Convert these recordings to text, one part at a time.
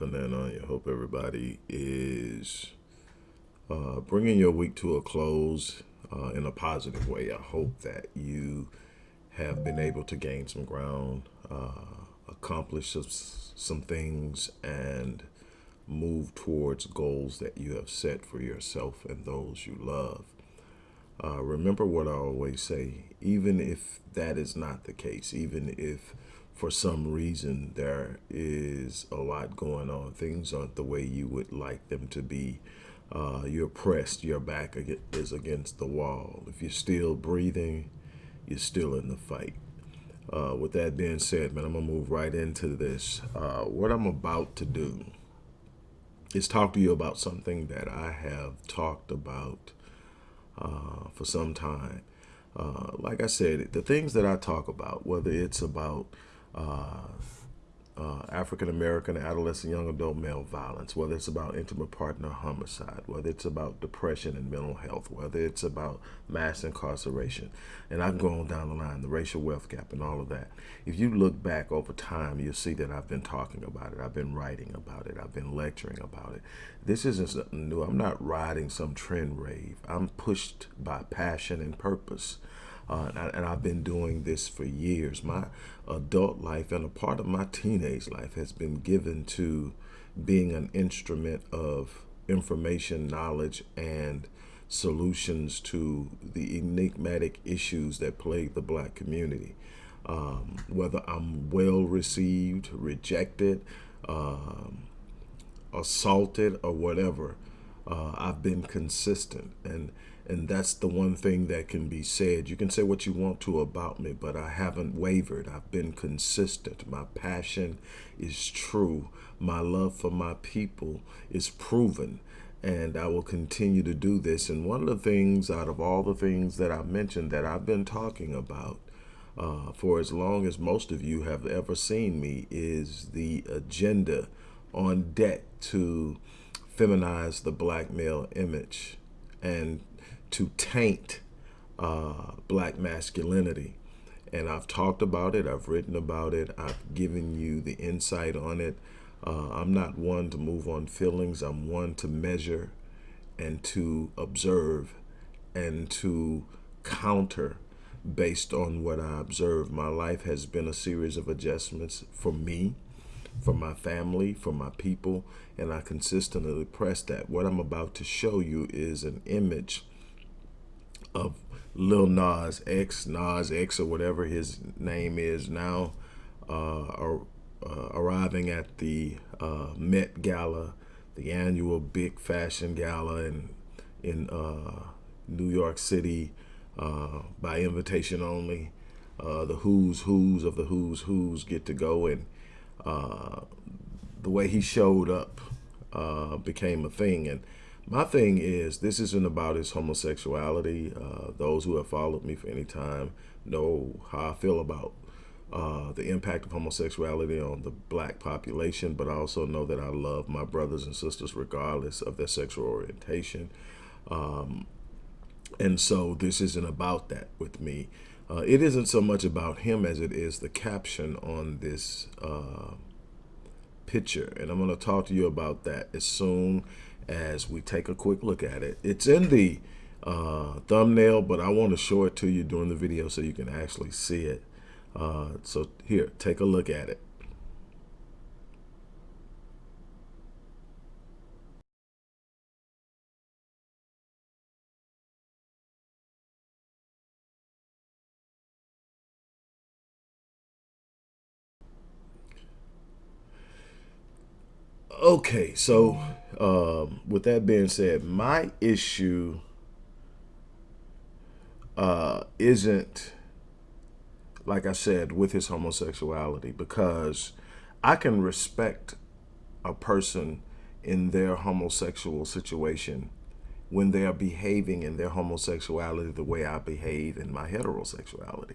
Dropping in on you. Hope everybody is uh, bringing your week to a close uh, in a positive way. I hope that you have been able to gain some ground, uh, accomplish some, some things, and move towards goals that you have set for yourself and those you love. Uh, remember what I always say, even if that is not the case, even if for some reason there is a lot going on. Things aren't the way you would like them to be. Uh, you're pressed, your back is against the wall. If you're still breathing, you're still in the fight. Uh, with that being said, man, I'm going to move right into this. Uh, what I'm about to do is talk to you about something that I have talked about uh, for some time. Uh, like I said, the things that I talk about, whether it's about uh, uh, African American adolescent young adult male violence, whether it's about intimate partner homicide, whether it's about depression and mental health, whether it's about mass incarceration, and I've gone down the line, the racial wealth gap and all of that. If you look back over time, you'll see that I've been talking about it. I've been writing about it. I've been lecturing about it. This isn't something new. I'm not riding some trend rave. I'm pushed by passion and purpose. Uh, and, and, I've been doing this for years. My adult life and a part of my teenage life has been given to being an instrument of information, knowledge, and solutions to the enigmatic issues that plague the black community. Um, whether I'm well received, rejected, um, assaulted, or whatever, uh, I've been consistent. And and that's the one thing that can be said. You can say what you want to about me, but I haven't wavered. I've been consistent. My passion is true. My love for my people is proven. And I will continue to do this. And one of the things out of all the things that I mentioned that I've been talking about uh, for as long as most of you have ever seen me is the agenda on deck to feminize the black male image and to taint uh, black masculinity. And I've talked about it, I've written about it, I've given you the insight on it. Uh, I'm not one to move on feelings, I'm one to measure and to observe and to counter based on what I observe. My life has been a series of adjustments for me, for my family, for my people, and I consistently press that. What I'm about to show you is an image of Lil Nas X, Nas X, or whatever his name is now, uh, uh, arriving at the uh, Met Gala, the annual big fashion gala in in uh, New York City uh, by invitation only. Uh, the who's who's of the who's who's get to go, and the way he showed up became a thing, and my thing is, this isn't about his homosexuality. Uh, those who have followed me for any time know how I feel about uh, the impact of homosexuality on the black population, but I also know that I love my brothers and sisters regardless of their sexual orientation. Um, and so this isn't about that with me. Uh, it isn't so much about him as it is the caption on this uh, picture. And I'm going to talk to you about that as soon as we take a quick look at it. It's in the uh, thumbnail, but I want to show it to you during the video so you can actually see it. Uh, so here, take a look at it. Okay, so um, with that being said, my issue uh, isn't, like I said, with his homosexuality, because I can respect a person in their homosexual situation when they are behaving in their homosexuality the way I behave in my heterosexuality.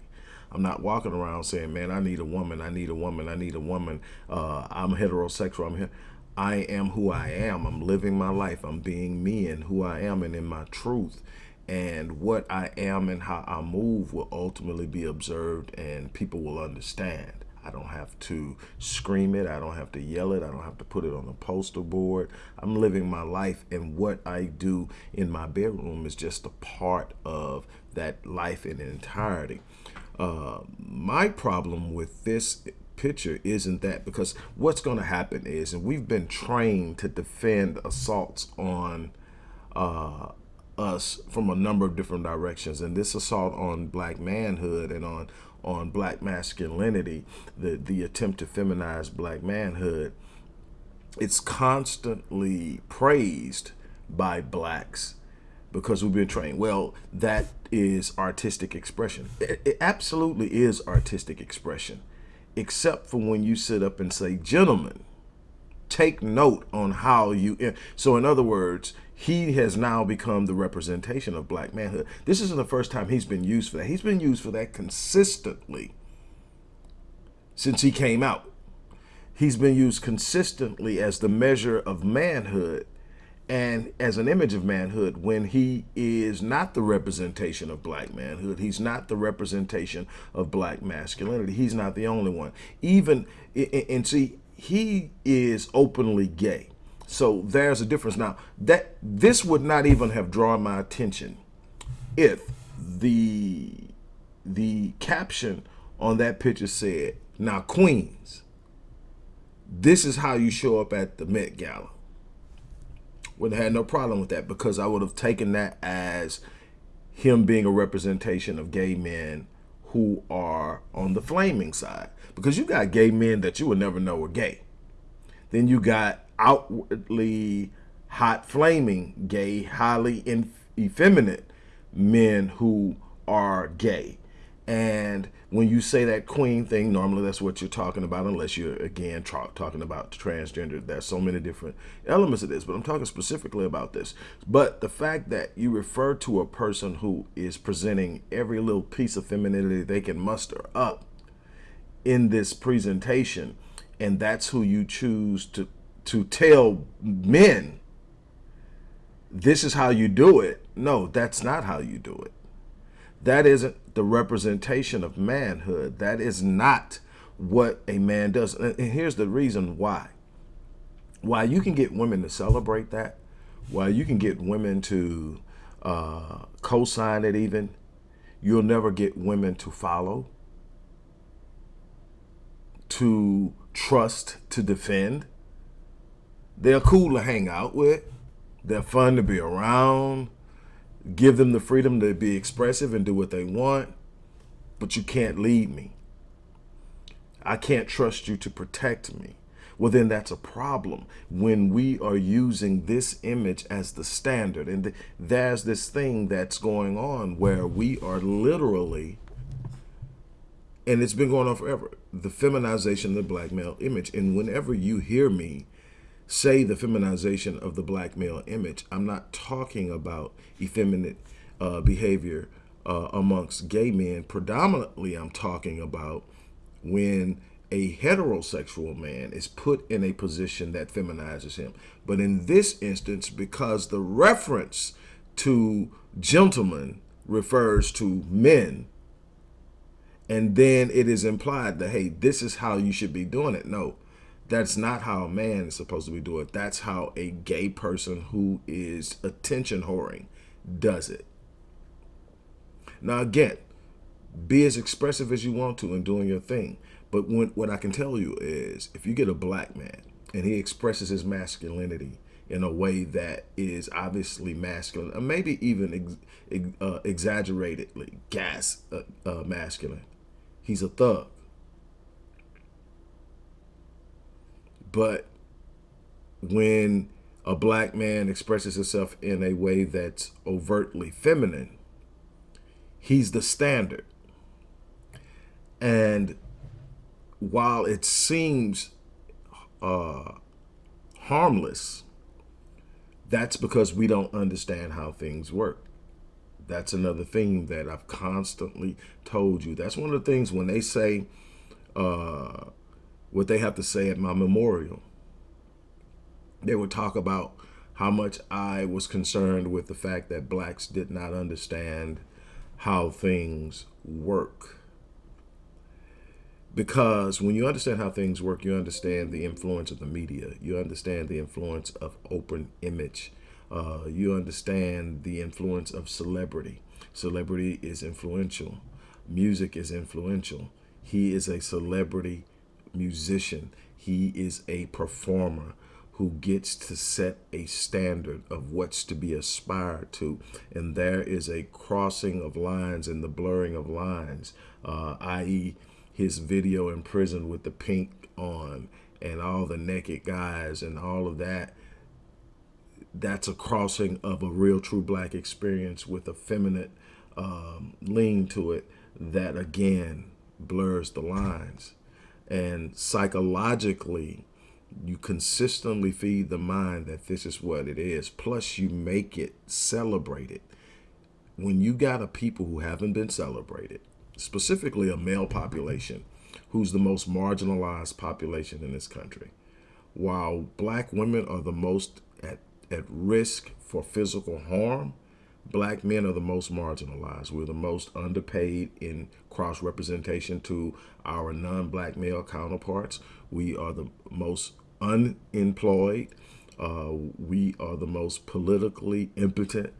I'm not walking around saying, man, I need a woman, I need a woman, I need a woman, uh, I'm heterosexual, I'm here. I am who I am. I'm living my life. I'm being me and who I am and in my truth. And what I am and how I move will ultimately be observed and people will understand. I don't have to scream it. I don't have to yell it. I don't have to put it on a poster board. I'm living my life, and what I do in my bedroom is just a part of that life in entirety. Uh, my problem with this picture isn't that because what's going to happen is, and we've been trained to defend assaults on uh, us from a number of different directions, and this assault on black manhood and on on black masculinity, the the attempt to feminize black manhood, it's constantly praised by blacks because we've been trained. Well, that is artistic expression. It, it absolutely is artistic expression except for when you sit up and say, gentlemen, take note on how you. So, in other words, he has now become the representation of black manhood. This isn't the first time he's been used for that. He's been used for that consistently since he came out. He's been used consistently as the measure of manhood and as an image of manhood when he is not the representation of black manhood he's not the representation of black masculinity. He's not the only one. Even and see he is openly gay. So there's a difference. Now that this would not even have drawn my attention if the the caption on that picture said now queens this is how you show up at the Met Gala would have had no problem with that because I would have taken that as him being a representation of gay men who are on the flaming side. Because you got gay men that you would never know were gay. Then you got outwardly hot flaming gay, highly effeminate men who are gay. And when you say that queen thing, normally that's what you're talking about, unless you're, again, talking about transgender. There's so many different elements of this, but I'm talking specifically about this. But the fact that you refer to a person who is presenting every little piece of femininity they can muster up in this presentation, and that's who you choose to, to tell men, this is how you do it. No, that's not how you do it. That isn't the representation of manhood. That is not what a man does. And here's the reason why. Why you can get women to celebrate that, why you can get women to uh, co-sign it even, you'll never get women to follow, to trust, to defend. They're cool to hang out with. They're fun to be around give them the freedom to be expressive and do what they want, but you can't lead me. I can't trust you to protect me. Well, then that's a problem when we are using this image as the standard. And there's this thing that's going on where we are literally, and it's been going on forever, the feminization of the black male image. And whenever you hear me say the feminization of the black male image, I'm not talking about effeminate uh, behavior uh, amongst gay men. Predominantly, I'm talking about when a heterosexual man is put in a position that feminizes him. But in this instance, because the reference to gentlemen refers to men, and then it is implied that, hey, this is how you should be doing it. No, that's not how a man is supposed to be doing it. That's how a gay person who is attention whoring does it. Now, again, be as expressive as you want to in doing your thing. But when, what I can tell you is if you get a black man and he expresses his masculinity in a way that is obviously masculine, or maybe even ex, uh, exaggeratedly gas uh, uh, masculine, he's a thug. But when a black man expresses himself in a way that's overtly feminine, he's the standard. And while it seems uh, harmless, that's because we don't understand how things work. That's another thing that I've constantly told you. That's one of the things when they say, uh, what they have to say at my memorial. They would talk about how much I was concerned with the fact that blacks did not understand how things work. because when you understand how things work, you understand the influence of the media. You understand the influence of open image. Uh, you understand the influence of celebrity. Celebrity is influential. Music is influential. He is a celebrity musician. He is a performer who gets to set a standard of what's to be aspired to. And there is a crossing of lines and the blurring of lines, uh, i.e., his video in prison with the pink on and all the naked guys and all of that. That's a crossing of a real true black experience with a feminine um, lean to it that again blurs the lines. And psychologically, you consistently feed the mind that this is what it is. Plus, you make it celebrated. When you got a people who haven't been celebrated, specifically a male population, who's the most marginalized population in this country, while black women are the most at, at risk for physical harm, black men are the most marginalized. We're the most underpaid in cross representation to our non-black male counterparts. We are the most unemployed. Uh, we are the most politically impotent.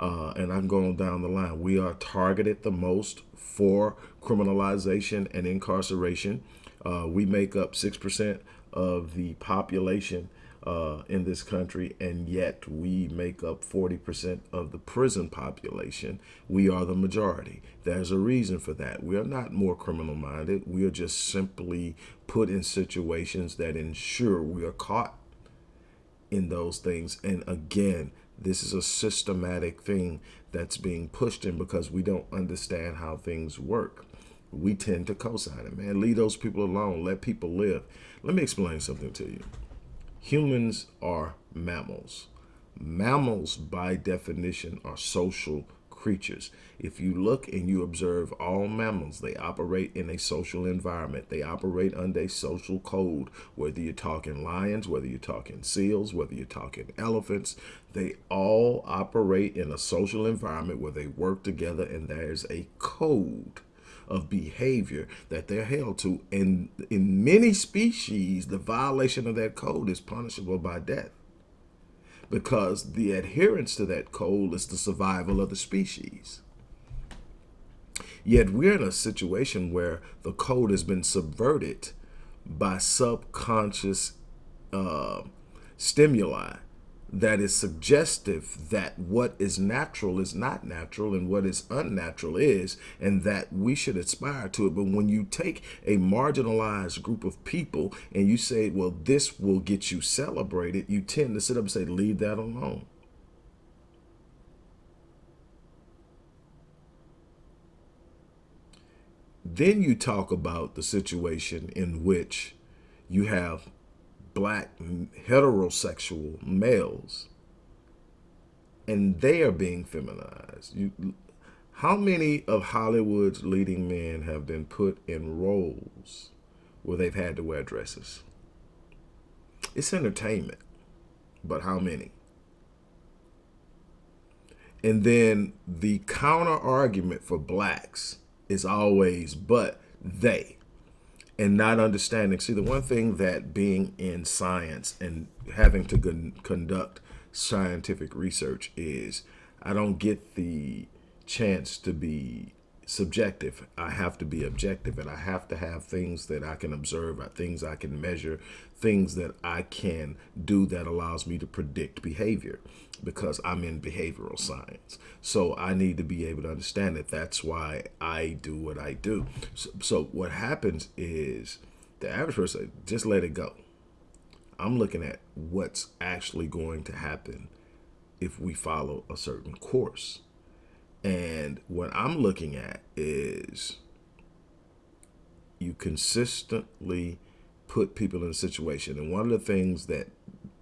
Uh, and I'm going down the line. We are targeted the most for criminalization and incarceration. Uh, we make up 6% of the population uh, in this country, and yet we make up 40% of the prison population. We are the majority. There's a reason for that. We are not more criminal minded. We are just simply put in situations that ensure we are caught in those things. And again, this is a systematic thing that's being pushed in because we don't understand how things work. We tend to co-sign it, man. Leave those people alone. Let people live. Let me explain something to you. Humans are mammals. Mammals, by definition, are social creatures. If you look and you observe all mammals, they operate in a social environment. They operate under a social code, whether you're talking lions, whether you're talking seals, whether you're talking elephants, they all operate in a social environment where they work together and there's a code of behavior that they're held to. And in many species, the violation of that code is punishable by death because the adherence to that code is the survival of the species. Yet we're in a situation where the code has been subverted by subconscious uh, stimuli that is suggestive that what is natural is not natural and what is unnatural is, and that we should aspire to it. But when you take a marginalized group of people and you say, well, this will get you celebrated, you tend to sit up and say, leave that alone. Then you talk about the situation in which you have black heterosexual males and they are being feminized. You, how many of Hollywood's leading men have been put in roles where they've had to wear dresses? It's entertainment, but how many? And then the counter argument for blacks is always, but they and not understanding. See, the one thing that being in science and having to conduct scientific research is I don't get the chance to be subjective. I have to be objective and I have to have things that I can observe, uh, things I can measure, things that I can do that allows me to predict behavior because I'm in behavioral science. So I need to be able to understand that that's why I do what I do. So, so what happens is the average person, just let it go. I'm looking at what's actually going to happen if we follow a certain course. And what I'm looking at is you consistently put people in a situation. And one of the things that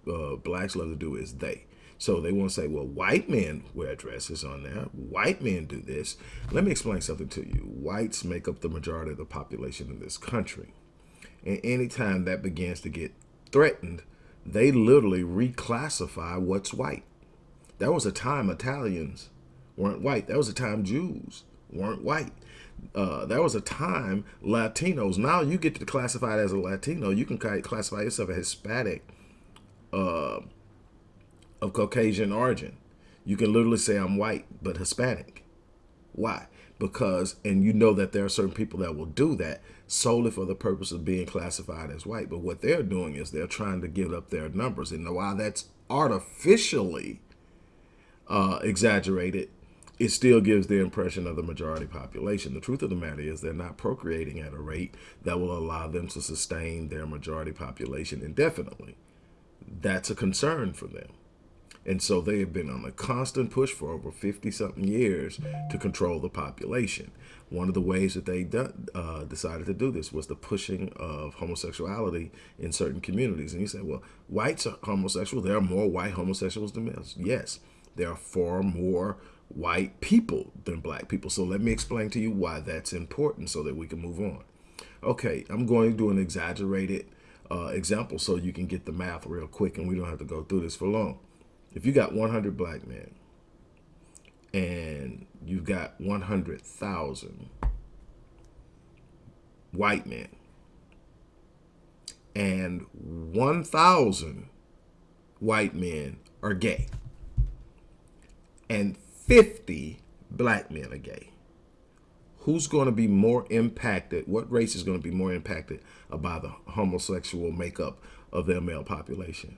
uh, blacks love to do is they. So they won't say, well, white men wear dresses on there. White men do this. Let me explain something to you. Whites make up the majority of the population in this country. And anytime that begins to get threatened, they literally reclassify what's white. There was a time Italians weren't white. That was a time Jews weren't white. Uh, there was a time Latinos. Now you get to classify as a Latino. You can classify yourself a Hispanic uh, of Caucasian origin. You can literally say I'm white but Hispanic. Why? Because, and you know that there are certain people that will do that solely for the purpose of being classified as white. But what they're doing is they're trying to give up their numbers. And while that's artificially uh, exaggerated, it still gives the impression of the majority population. The truth of the matter is they're not procreating at a rate that will allow them to sustain their majority population indefinitely. That's a concern for them. And so they have been on a constant push for over 50 something years to control the population. One of the ways that they uh, decided to do this was the pushing of homosexuality in certain communities. And you say, well, whites are homosexual. There are more white homosexuals than males. Yes, there are far more white people than black people. So let me explain to you why that's important so that we can move on. Okay, I'm going to do an exaggerated uh, example so you can get the math real quick and we don't have to go through this for long. If you got 100 black men and you've got 100,000 white men and 1,000 white men are gay and 50 black men are gay. Who's going to be more impacted? What race is going to be more impacted by the homosexual makeup of their male population?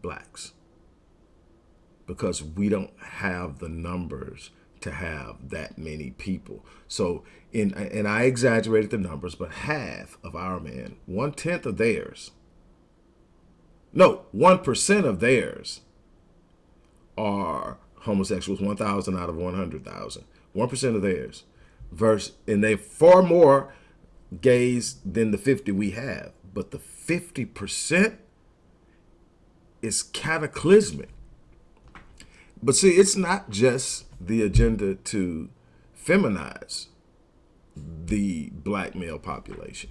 Blacks. Because we don't have the numbers to have that many people. So, in and I exaggerated the numbers, but half of our men, one tenth of theirs, no, one percent of theirs are homosexuals, 1,000 out of 100,000. 1% of theirs. Verse, and they far more gays than the 50 we have. But the 50% is cataclysmic. But see, it's not just the agenda to feminize the black male population.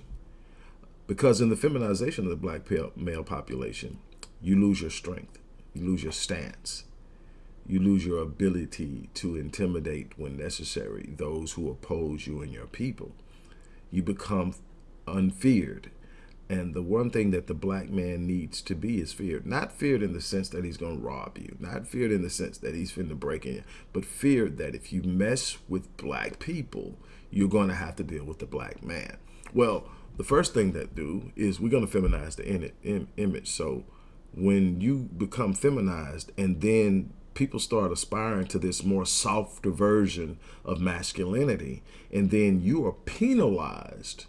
Because in the feminization of the black male population, you lose your strength, you lose your stance, you lose your ability to intimidate when necessary those who oppose you and your people. You become unfeared. And the one thing that the black man needs to be is feared. Not feared in the sense that he's going to rob you. Not feared in the sense that he's finna break in. But feared that if you mess with black people, you're going to have to deal with the black man. Well, the first thing that do is we're going to feminize the image. So when you become feminized and then people start aspiring to this more softer version of masculinity, and then you are penalized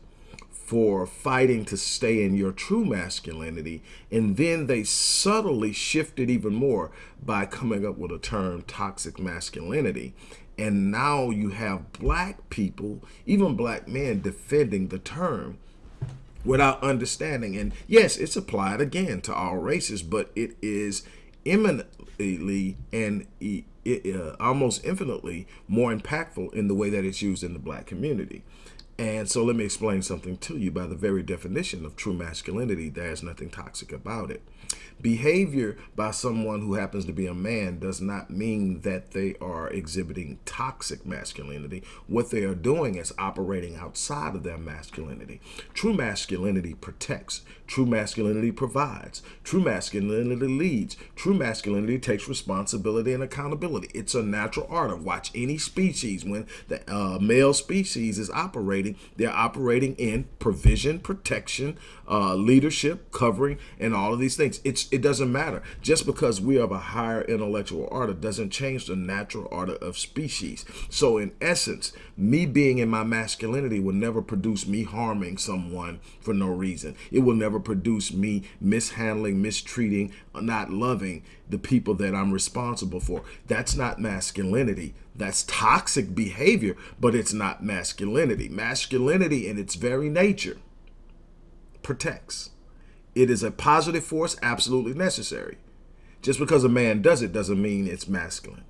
for fighting to stay in your true masculinity. And then they subtly shift it even more by coming up with a term toxic masculinity. And now you have black people, even black men, defending the term without understanding. And yes, it's applied again to all races, but it is eminently and uh, almost infinitely more impactful in the way that it's used in the black community. And so let me explain something to you. By the very definition of true masculinity, there's nothing toxic about it. Behavior by someone who happens to be a man does not mean that they are exhibiting toxic masculinity. What they are doing is operating outside of their masculinity. True masculinity protects. True masculinity provides. True masculinity leads. True masculinity takes responsibility and accountability. It's a natural art of watch any species. When the uh, male species is operating, they're operating in provision, protection, uh, leadership, covering, and all of these things. It's It doesn't matter. Just because we have a higher intellectual order doesn't change the natural order of species. So in essence, me being in my masculinity will never produce me harming someone for no reason. It will never produce me mishandling, mistreating, not loving the people that I'm responsible for. That's not masculinity. That's toxic behavior, but it's not masculinity. Masculinity in its very nature protects. It is a positive force, absolutely necessary. Just because a man does it doesn't mean it's masculine.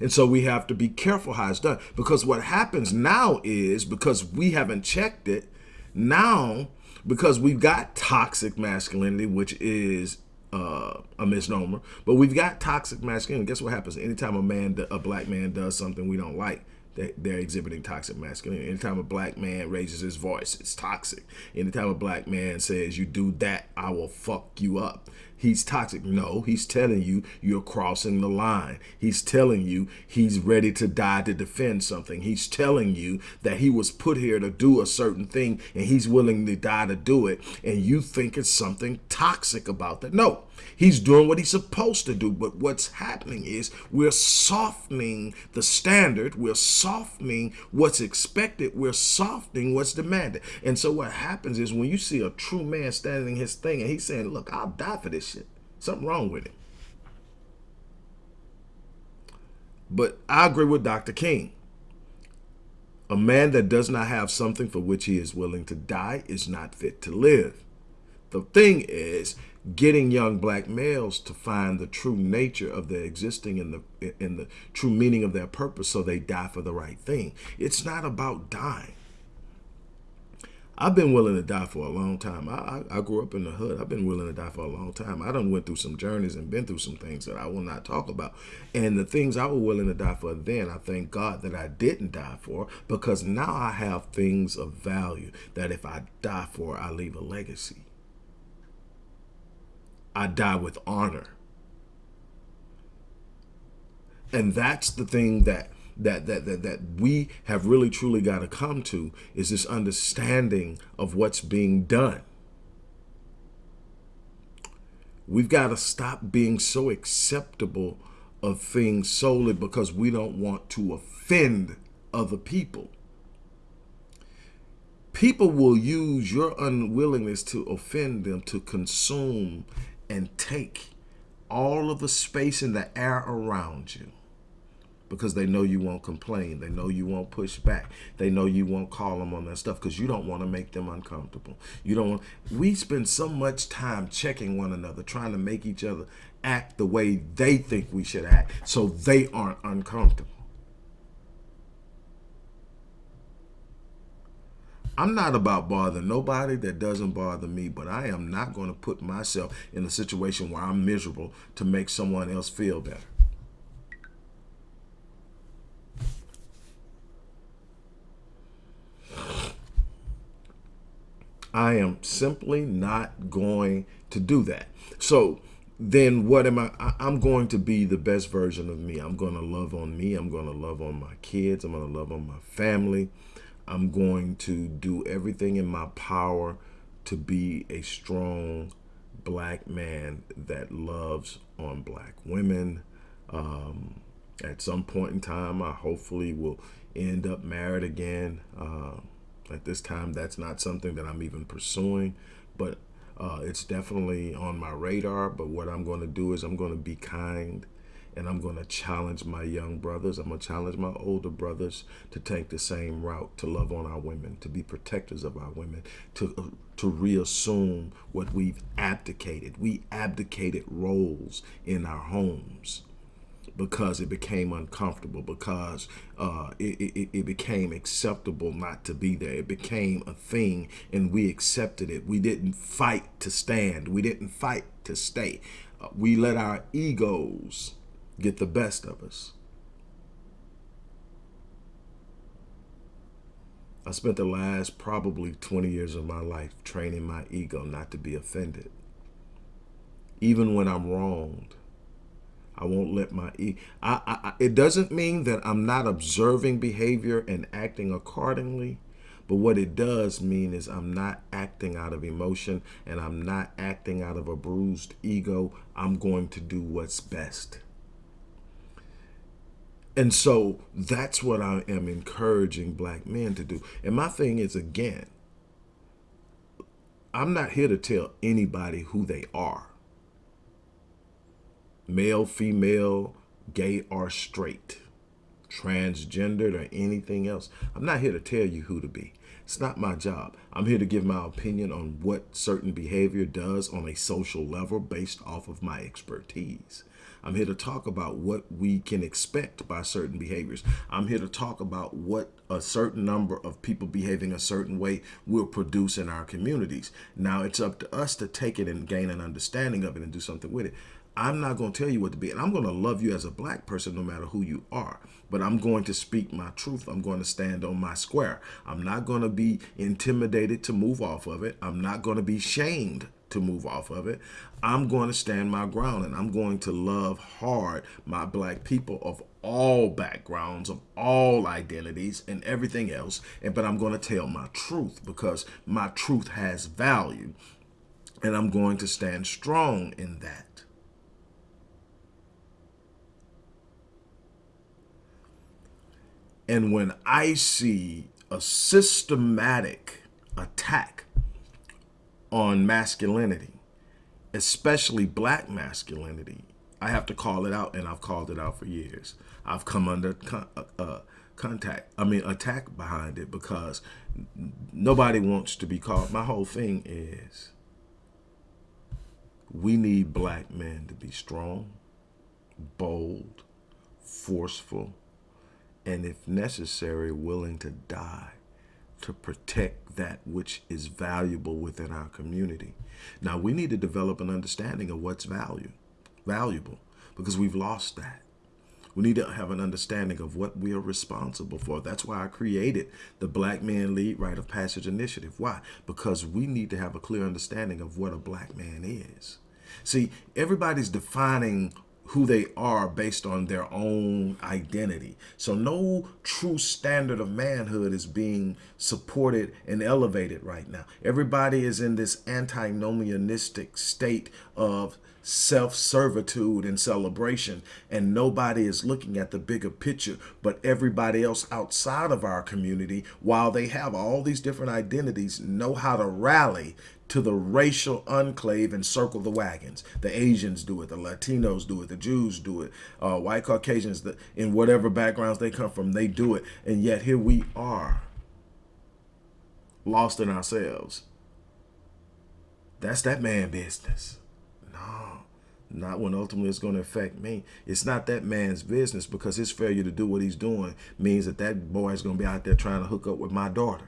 And so we have to be careful how it's done because what happens now is because we haven't checked it, now because we've got toxic masculinity, which is uh, a misnomer. But we've got toxic masculinity. Guess what happens? Anytime a man, a black man does something we don't like, they're exhibiting toxic masculinity. Anytime a black man raises his voice, it's toxic. Anytime a black man says, you do that, I will fuck you up. He's toxic. No, he's telling you you're crossing the line. He's telling you he's ready to die to defend something. He's telling you that he was put here to do a certain thing and he's willing to die to do it. And you think it's something toxic about that. No, he's doing what he's supposed to do. But what's happening is we're softening the standard. We're softening what's expected. We're softening what's demanded. And so what happens is when you see a true man standing his thing and he's saying, look, I'll die for this shit. Something wrong with it. But I agree with Dr. King. A man that does not have something for which he is willing to die is not fit to live. The thing is getting young black males to find the true nature of their existing and the in the true meaning of their purpose so they die for the right thing. It's not about dying. I've been willing to die for a long time. I, I, I, grew up in the hood. I've been willing to die for a long time. I done went through some journeys and been through some things that I will not talk about. And the things I was willing to die for then, I thank God that I didn't die for because now I have things of value that if I die for, I leave a legacy. I die with honor. And that's the thing that that that that that we have really truly got to come to is this understanding of what's being done. We've got to stop being so acceptable of things solely because we don't want to offend other people. People will use your unwillingness to offend them to consume and take all of the space in the air around you because they know you won't complain. They know you won't push back. They know you won't call them on that stuff because you don't want to make them uncomfortable. You don't want, we spend so much time checking one another, trying to make each other act the way they think we should act so they aren't uncomfortable. I'm not about bothering nobody that doesn't bother me, but I am not going to put myself in a situation where I'm miserable to make someone else feel better. I am simply not going to do that. So then what am I? I'm going to be the best version of me. I'm going to love on me. I'm going to love on my kids. I'm going to love on my family. I'm going to do everything in my power to be a strong black man that loves on black women. Um, at some point in time, I hopefully will end up married again. Uh, at this time, that's not something that I'm even pursuing, but uh, it's definitely on my radar. But what I'm going to do is I'm going to be kind and I'm going to challenge my young brothers. I'm going to challenge my older brothers to take the same route, to love on our women, to be protectors of our women, to, uh, to reassume what we've abdicated. We abdicated roles in our homes because it became uncomfortable, because uh, it, it, it became acceptable not to be there. It became a thing and we accepted it. We didn't fight to stand. We didn't fight to stay. Uh, we let our egos get the best of us. I spent the last probably 20 years of my life training my ego not to be offended. Even when I'm wronged, I won't let my e. I, I, it doesn't mean that I'm not observing behavior and acting accordingly. But what it does mean is I'm not acting out of emotion and I'm not acting out of a bruised ego. I'm going to do what's best. And so that's what I am encouraging black men to do. And my thing is, again, I'm not here to tell anybody who they are male, female, gay or straight, transgendered or anything else. I'm not here to tell you who to be. It's not my job. I'm here to give my opinion on what certain behavior does on a social level based off of my expertise. I'm here to talk about what we can expect by certain behaviors. I'm here to talk about what a certain number of people behaving a certain way will produce in our communities. Now it's up to us to take it and gain an understanding of it and do something with it. I'm not going to tell you what to be. And I'm going to love you as a black person no matter who you are. But I'm going to speak my truth. I'm going to stand on my square. I'm not going to be intimidated to move off of it. I'm not going to be shamed to move off of it. I'm going to stand my ground and I'm going to love hard my black people of all backgrounds, of all identities and everything else. And but I'm going to tell my truth because my truth has value. And I'm going to stand strong in that. And when I see a systematic attack on masculinity, especially black masculinity, I have to call it out, and I've called it out for years. I've come under con uh, uh contact, I mean, attack behind it because nobody wants to be called. My whole thing is we need black men to be strong, bold, forceful, and if necessary, willing to die to protect that which is valuable within our community. Now, we need to develop an understanding of what's value, valuable because we've lost that. We need to have an understanding of what we are responsible for. That's why I created the Black Man Lead Rite of Passage Initiative. Why? Because we need to have a clear understanding of what a black man is. See, everybody's defining who they are based on their own identity. So no true standard of manhood is being supported and elevated right now. Everybody is in this antinomianistic state of self-servitude and celebration and nobody is looking at the bigger picture but everybody else outside of our community while they have all these different identities know how to rally to the racial enclave and circle the wagons. The Asians do it, the Latinos do it, the Jews do it, uh, white Caucasians, the, in whatever backgrounds they come from, they do it. And yet here we are, lost in ourselves. That's that man business. No, not when ultimately it's going to affect me. It's not that man's business because his failure to do what he's doing means that that boy is going to be out there trying to hook up with my daughter.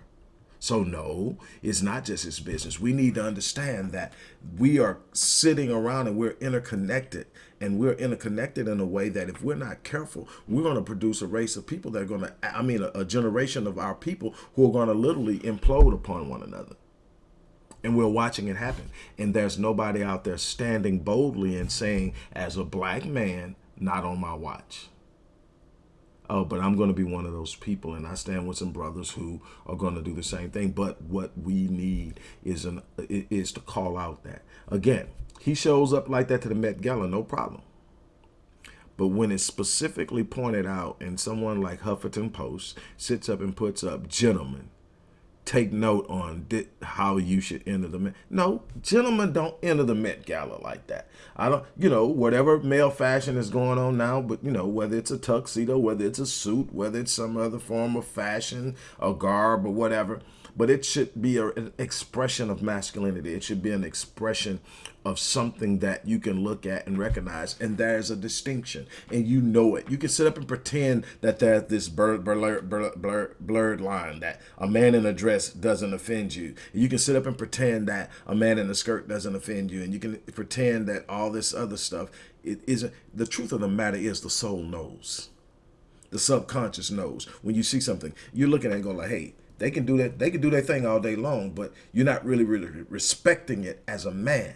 So no, it's not just his business. We need to understand that we are sitting around and we're interconnected and we're interconnected in a way that if we're not careful, we're going to produce a race of people that are going to, I mean, a, a generation of our people who are going to literally implode upon one another. And we're watching it happen. And there's nobody out there standing boldly and saying, as a black man, not on my watch oh, but I'm going to be one of those people. And I stand with some brothers who are going to do the same thing. But what we need is, an, is to call out that. Again, he shows up like that to the Met Gala, no problem. But when it's specifically pointed out and someone like Huffington Post sits up and puts up, gentlemen, take note on how you should enter the Met. No, gentlemen don't enter the Met Gala like that. I don't, you know, whatever male fashion is going on now, but you know, whether it's a tuxedo, whether it's a suit, whether it's some other form of fashion, a garb or whatever, but it should be a, an expression of masculinity. It should be an expression of something that you can look at and recognize. And there's a distinction. And you know it. You can sit up and pretend that there's this blurred, blurred, blurred, blurred line that a man in a dress doesn't offend you. You can sit up and pretend that a man in a skirt doesn't offend you. And you can pretend that all this other stuff it isn't the truth of the matter is the soul knows. The subconscious knows. When you see something you're looking at and going like hey they can do that they can do their thing all day long but you're not really really respecting it as a man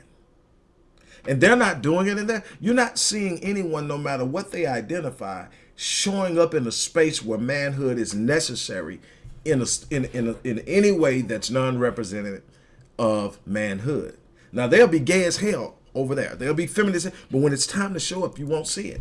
and they're not doing it in there, you're not seeing anyone, no matter what they identify, showing up in a space where manhood is necessary in a, in in, a, in any way that's non-representative of manhood. Now they'll be gay as hell over there. They'll be feminist, but when it's time to show up, you won't see it.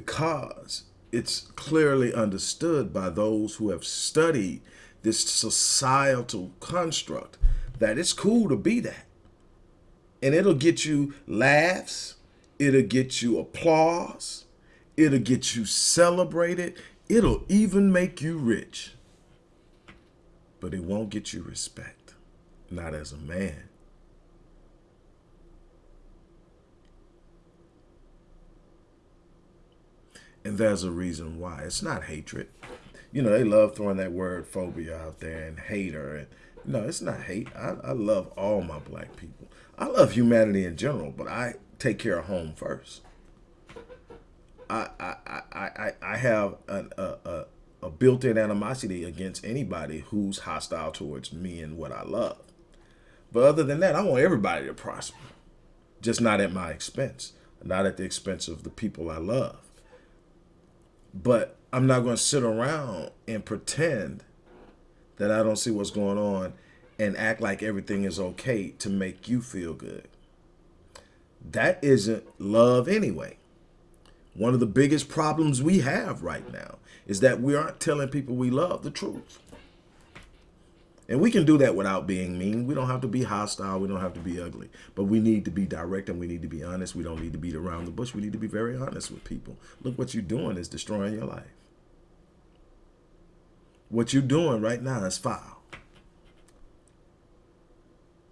Because it's clearly understood by those who have studied this societal construct that it's cool to be that. And it'll get you laughs, it'll get you applause, it'll get you celebrated, it'll even make you rich. But it won't get you respect, not as a man. And there's a reason why. It's not hatred. You know, they love throwing that word phobia out there and hater. And no, it's not hate. I, I love all my black people. I love humanity in general, but I take care of home first. I I I I, I have an, a, a, a built-in animosity against anybody who's hostile towards me and what I love. But other than that, I want everybody to prosper, just not at my expense, not at the expense of the people I love. But I'm not going to sit around and pretend that I don't see what's going on and act like everything is okay to make you feel good. That isn't love anyway. One of the biggest problems we have right now is that we aren't telling people we love the truth. And we can do that without being mean. We don't have to be hostile. We don't have to be ugly. But we need to be direct and we need to be honest. We don't need to beat around the bush. We need to be very honest with people. Look, what you're doing is destroying your life. What you're doing right now is foul.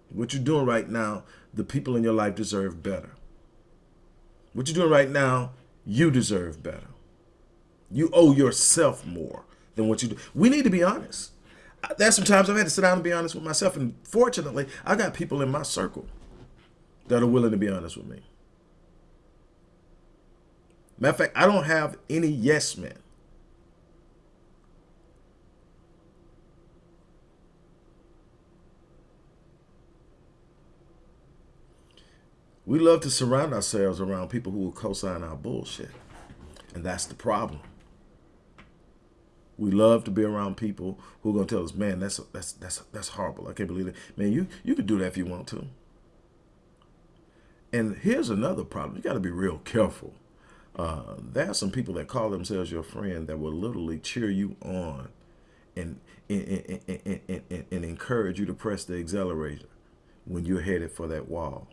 What you're doing right now, the people in your life deserve better. What you're doing right now, you deserve better. You owe yourself more than what you do. We need to be honest there's sometimes I've had to sit down and be honest with myself. And fortunately, I got people in my circle that are willing to be honest with me. Matter of fact, I don't have any yes men. We love to surround ourselves around people who will co-sign our bullshit. And that's the problem. We love to be around people who are gonna tell us, man, that's that's that's that's horrible. I can't believe it. Man, you you could do that if you want to. And here's another problem. You got to be real careful. Uh, there are some people that call themselves your friend that will literally cheer you on and and, and, and, and, and encourage you to press the accelerator when you're headed for that wall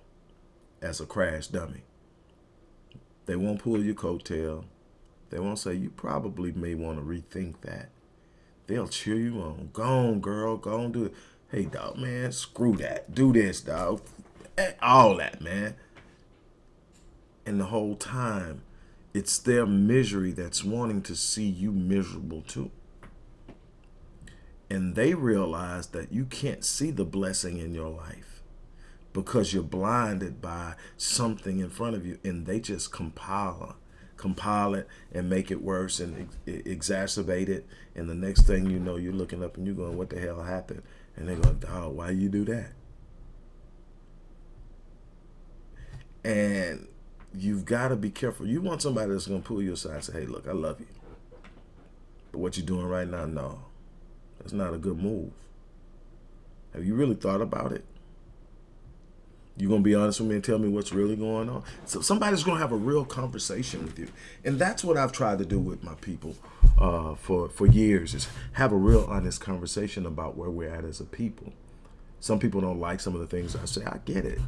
as a crash dummy. They won't pull your coattail. They won't say, you probably may want to rethink that. They'll cheer you on. Go on, girl. Go on, do it. Hey, dog, man, screw that. Do this, dog. Eh, all that, man. And the whole time, it's their misery that's wanting to see you miserable too. And they realize that you can't see the blessing in your life because you're blinded by something in front of you and they just compile compile it and make it worse and ex exacerbate it. And the next thing you know, you're looking up and you're going, what the hell happened? And they're going, dog, why you do that? And you've got to be careful. You want somebody that's going to pull you aside and say, hey, look, I love you. But what you're doing right now, no. That's not a good move. Have you really thought about it? You're going to be honest with me and tell me what's really going on. So somebody's going to have a real conversation with you. And that's what I've tried to do with my people uh, for, for years is have a real honest conversation about where we're at as a people. Some people don't like some of the things I say. I get it.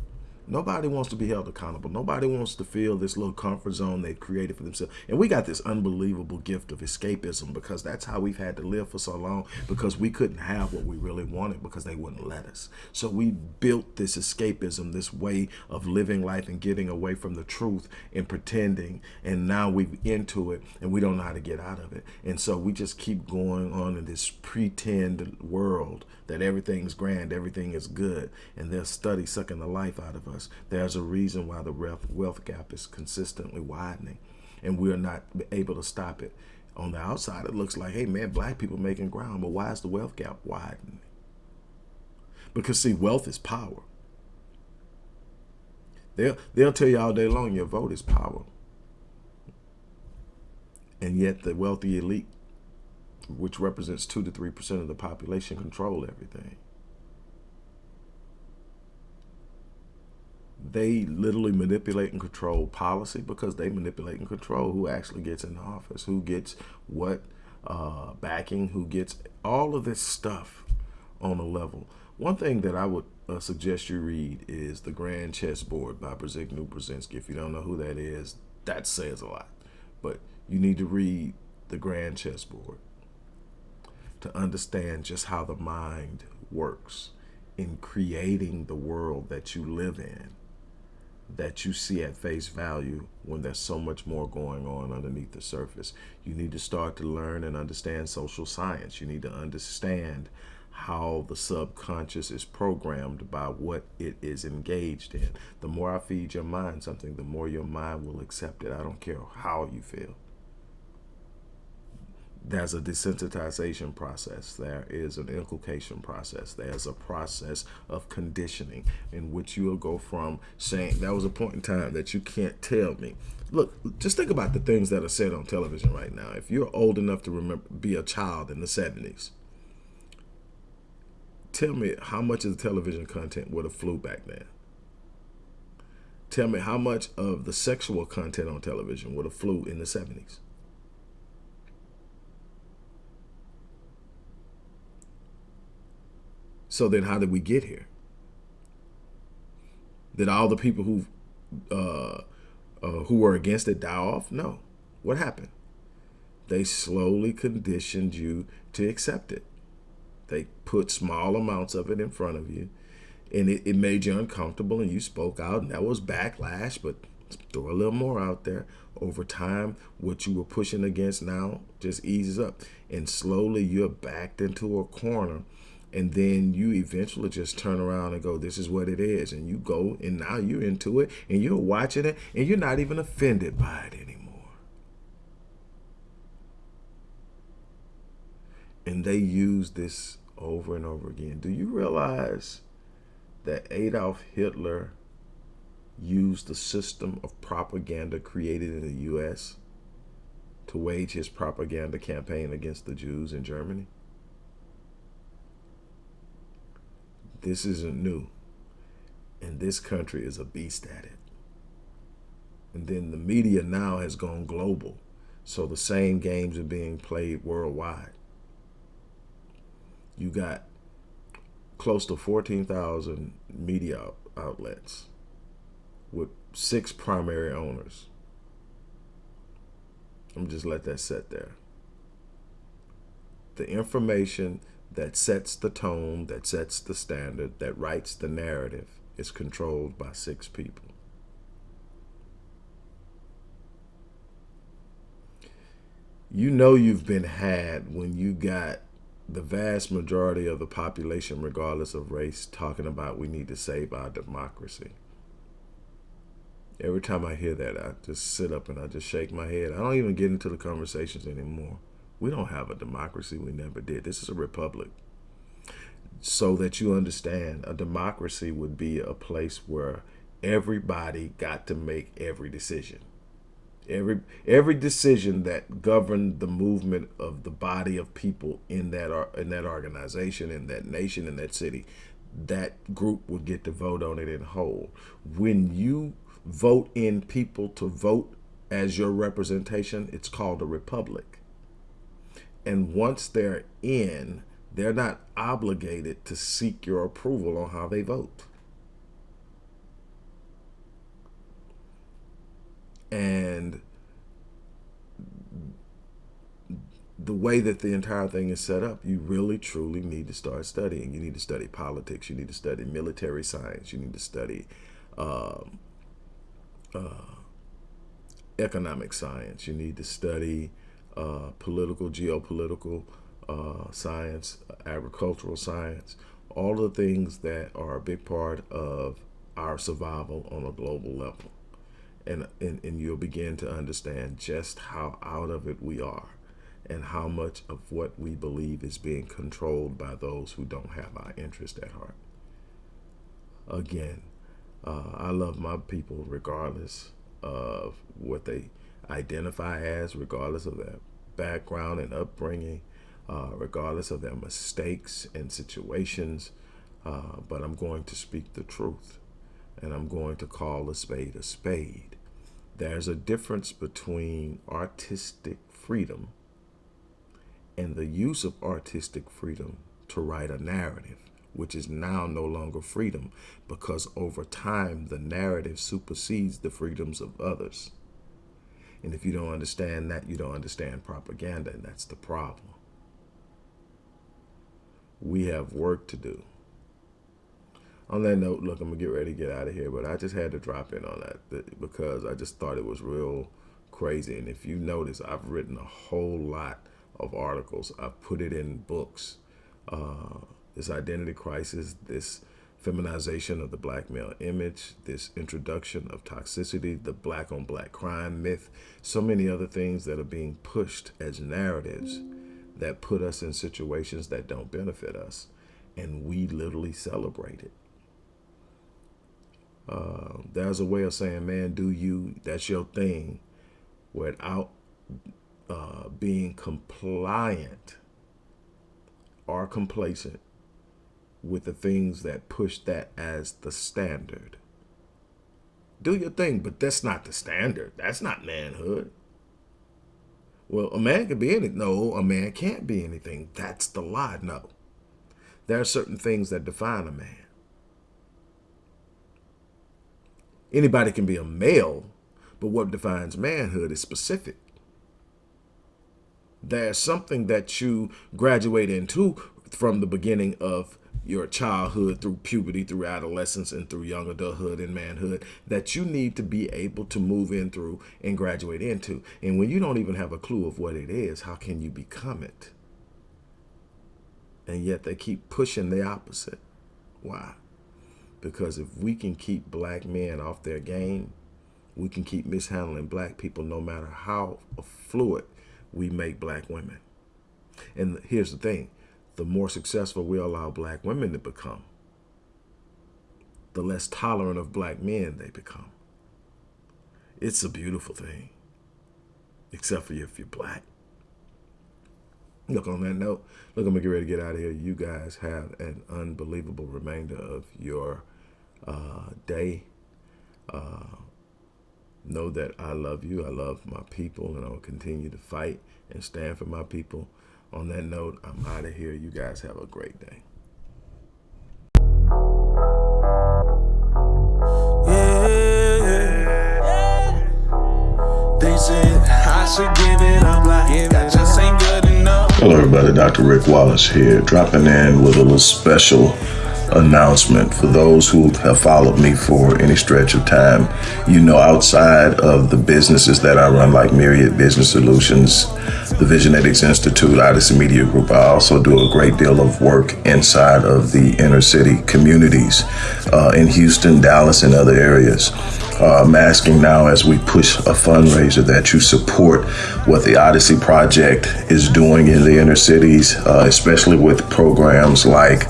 Nobody wants to be held accountable. Nobody wants to feel this little comfort zone they've created for themselves. And we got this unbelievable gift of escapism because that's how we've had to live for so long because we couldn't have what we really wanted because they wouldn't let us. So we built this escapism, this way of living life and getting away from the truth and pretending. And now we're into it and we don't know how to get out of it. And so we just keep going on in this pretend world that everything's grand, everything is good, and they'll study sucking the life out of us. There's a reason why the wealth gap is consistently widening, and we're not able to stop it. On the outside, it looks like, hey man, black people making ground, but why is the wealth gap widening? Because see, wealth is power. They'll, they'll tell you all day long your vote is power. And yet the wealthy elite which represents 2 to 3% of the population, control everything. they literally manipulate and control policy because they manipulate and control who actually gets in office, who gets what uh, backing, who gets all of this stuff on a level. One thing that I would uh, suggest you read is The Grand Chessboard by Brzezinski. If you don't know who that is, that says a lot. But you need to read The Grand Chessboard to understand just how the mind works in creating the world that you live in that you see at face value when there's so much more going on underneath the surface. You need to start to learn and understand social science. You need to understand how the subconscious is programmed by what it is engaged in. The more I feed your mind something, the more your mind will accept it. I don't care how you feel there's a desensitization process. There is an inculcation process. There's a process of conditioning in which you'll go from saying, that was a point in time that you can't tell me. Look, just think about the things that are said on television right now. If you're old enough to remember, be a child in the 70s, tell me how much of the television content would have flew back then. Tell me how much of the sexual content on television would have flew in the 70s. So then how did we get here? Did all the people who uh, uh, who were against it die off? No. What happened? They slowly conditioned you to accept it. They put small amounts of it in front of you and it, it made you uncomfortable and you spoke out and that was backlash, but throw a little more out there. Over time, what you were pushing against now just eases up and slowly you're backed into a corner and then you eventually just turn around and go this is what it is and you go and now you're into it and you're watching it and you're not even offended by it anymore. And they use this over and over again. Do you realize that Adolf Hitler used the system of propaganda created in the US to wage his propaganda campaign against the Jews in Germany This isn't new. And this country is a beast at it. And then the media now has gone global. So the same games are being played worldwide. You got close to 14,000 media outlets with six primary owners. I'm just let that set there. The information that sets the tone, that sets the standard, that writes the narrative is controlled by six people. You know you've been had when you got the vast majority of the population, regardless of race, talking about we need to save our democracy. Every time I hear that, I just sit up and I just shake my head. I don't even get into the conversations anymore. We don't have a democracy. We never did. This is a republic. So that you understand, a democracy would be a place where everybody got to make every decision. Every every decision that governed the movement of the body of people in that in that organization, in that nation, in that city, that group would get to vote on it in whole. When you vote in people to vote as your representation, it's called a republic. And once they're in, they're not obligated to seek your approval on how they vote. And the way that the entire thing is set up, you really truly need to start studying. You need to study politics. You need to study military science. You need to study um, uh, economic science. You need to study uh, political, geopolitical uh, science, agricultural science, all the things that are a big part of our survival on a global level. And, and, and you'll begin to understand just how out of it we are and how much of what we believe is being controlled by those who don't have our interest at heart. Again, uh, I love my people regardless of what they identify as, regardless of their background and upbringing, uh, regardless of their mistakes and situations. Uh, but I'm going to speak the truth. and I'm going to call a spade a spade. There's a difference between artistic freedom and the use of artistic freedom to write a narrative, which is now no longer freedom because over time the narrative supersedes the freedoms of others. And if you don't understand that, you don't understand propaganda, and that's the problem. We have work to do. On that note, look, I'm going to get ready to get out of here, but I just had to drop in on that because I just thought it was real crazy. And if you notice, I've written a whole lot of articles. I've put it in books. Uh, this identity crisis, this feminization of the black male image, this introduction of toxicity, the black on black crime myth, so many other things that are being pushed as narratives that put us in situations that don't benefit us. And we literally celebrate it. Uh, there's a way of saying, man, do you, that's your thing, without uh, being compliant or complacent with the things that push that as the standard. Do your thing, but that's not the standard. That's not manhood. Well, a man can be anything. No, a man can't be anything. That's the lie. No. There are certain things that define a man. Anybody can be a male, but what defines manhood is specific. There's something that you graduate into from the beginning of your childhood through puberty, through adolescence, and through young adulthood and manhood that you need to be able to move in through and graduate into. And when you don't even have a clue of what it is, how can you become it? And yet they keep pushing the opposite. Why? Because if we can keep black men off their game, we can keep mishandling black people no matter how fluid we make black women. And here's the thing, the more successful we allow black women to become, the less tolerant of black men they become. It's a beautiful thing, except for if you're black. Look, on that note, look, I'm going to get ready to get out of here. You guys have an unbelievable remainder of your uh, day. Uh, know that I love you. I love my people, and I will continue to fight and stand for my people. On that note, I'm out of here. You guys have a great day. Hello, everybody. Dr. Rick Wallace here, dropping in with a little special announcement for those who have followed me for any stretch of time. You know, outside of the businesses that I run, like Myriad Business Solutions, the Visionetics Institute, Odyssey Media Group, I also do a great deal of work inside of the inner city communities uh, in Houston, Dallas, and other areas. Uh, I'm asking now as we push a fundraiser that you support what the Odyssey Project is doing in the inner cities, uh, especially with programs like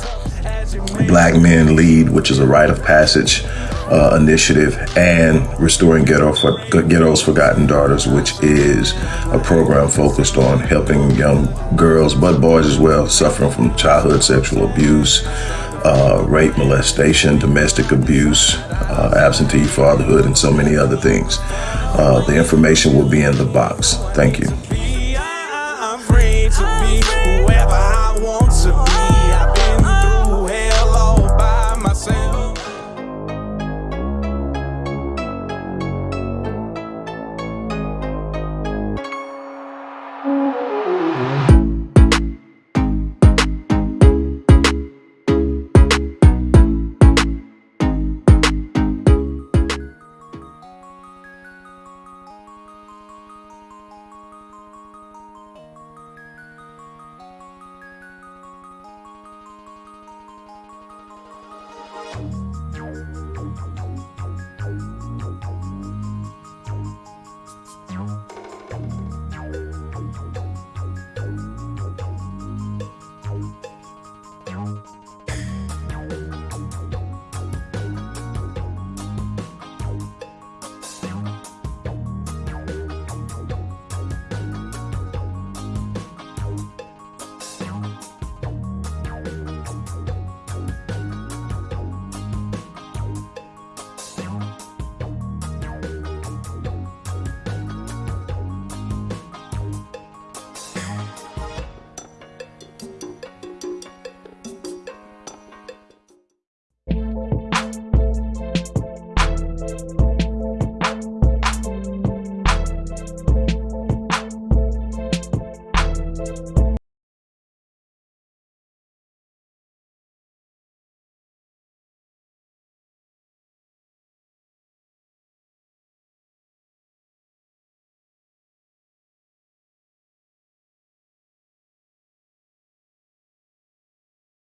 Black Men Lead, which is a rite of passage uh, initiative, and Restoring Ghetto for, Ghetto's Forgotten Daughters, which is a program focused on helping young girls, but boys as well, suffering from childhood sexual abuse, uh, rape, molestation, domestic abuse, uh, absentee fatherhood, and so many other things. Uh, the information will be in the box. Thank you.